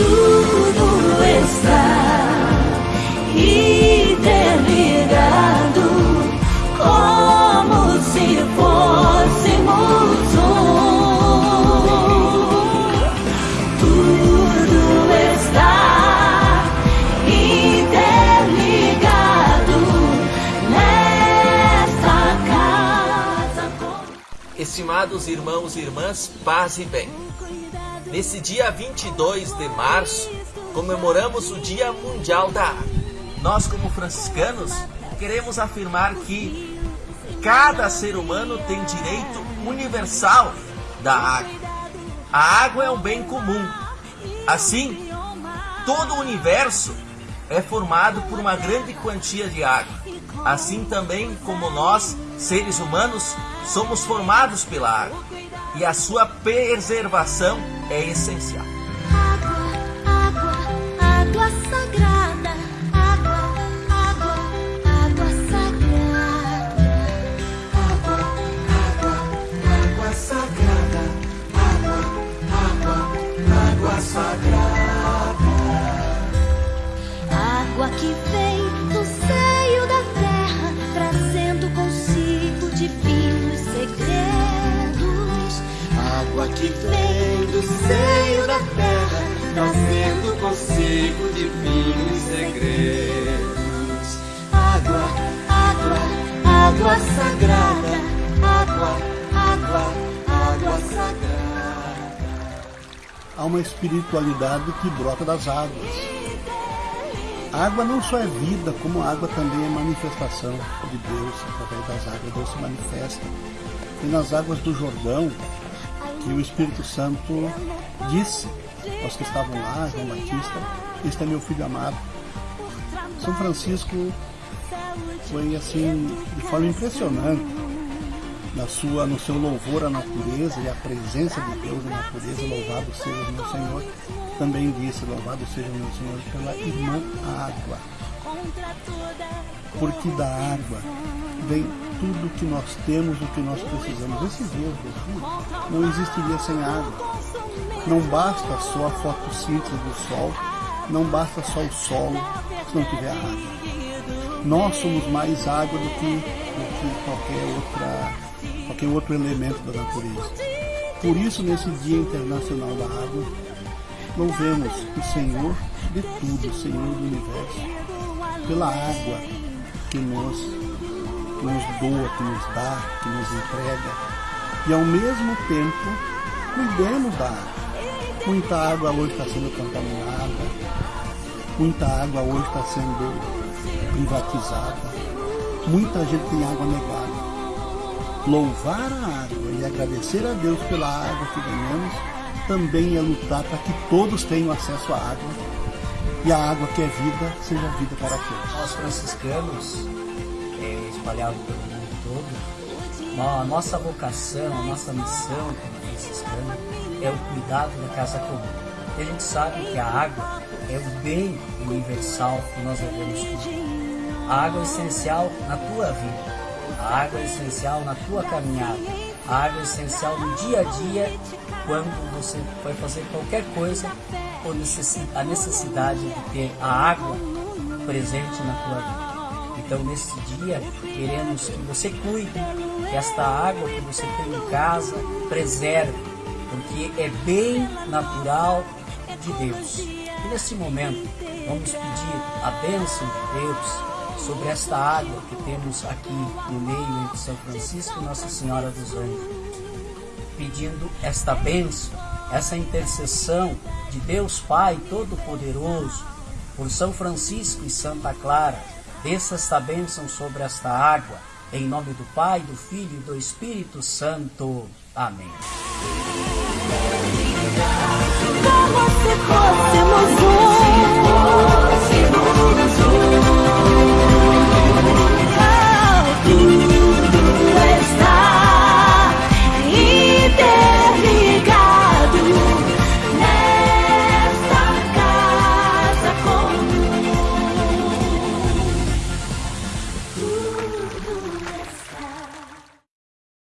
tudo está interligado, como se fôssemos um. Tudo está interligado nesta casa. Estimados irmãos e irmãs, paz e bem. Nesse dia 22 de março, comemoramos o Dia Mundial da Água. Nós, como franciscanos, queremos afirmar que cada ser humano tem direito universal da água. A água é um bem comum. Assim, todo o universo é formado por uma grande quantia de água. Assim também como nós, seres humanos, somos formados pela água. E a sua preservação é essencial. Água, água, água sagrada. Água, água, água sagrada. Água, água, água sagrada. Água, água, água sagrada. Água que vem do seio da terra, trazendo consigo que vem do seio da terra, trazendo consigo divinos segredos. Água, água, água sagrada. Água, água, água sagrada. há uma espiritualidade que brota das águas. A água não só é vida, como a água também é manifestação de Deus. Através das águas, Deus se manifesta. E nas águas do Jordão, que o Espírito Santo disse aos que estavam lá, João Batista, este é meu filho amado. São Francisco foi assim, de forma impressionante, na sua, no seu louvor à natureza e à presença de Deus na natureza, louvado seja o meu Senhor. Também disse, louvado seja o meu Senhor pela irmã água. Porque da água vem tudo que nós temos, o que nós precisamos. Esse Deus, Jesus, não existiria sem água. Não basta só a fotossíntese do sol, não basta só o solo se não tiver água. Nós somos mais água do que, do que qualquer, outra, qualquer outro elemento da natureza. Por isso, nesse Dia Internacional da Água, louvemos o Senhor de tudo, o Senhor do Universo, pela água que nos, que nos doa, que nos dá, que nos entrega. E ao mesmo tempo, cuidemos da água. Muita água hoje está sendo contaminada, muita água hoje está sendo privatizada, muita gente tem água negada. Louvar a água e agradecer a Deus pela água que ganhamos também é lutar para que todos tenham acesso à água e a água que é vida seja vida para todos. Nós franciscanos, é, espalhados pelo mundo todo, a nossa vocação, a nossa missão como franciscano é o cuidado da casa comum. E a gente sabe que a água é o bem universal que nós devemos cuidar. A água é essencial na tua vida. A água é essencial na tua caminhada. A água é essencial no dia a dia, quando você vai fazer qualquer coisa, a necessidade de ter a água presente na tua vida. Então, nesse dia, queremos que você cuide, que esta água que você tem em casa preserve, porque é bem natural de Deus. E nesse momento, vamos pedir a bênção de Deus sobre esta água que temos aqui no meio entre São Francisco e Nossa Senhora dos Anjos. Pedindo esta bênção, essa intercessão de Deus Pai Todo-Poderoso, por São Francisco e Santa Clara, desça esta bênção sobre esta água, em nome do Pai, do Filho e do Espírito Santo. Amém.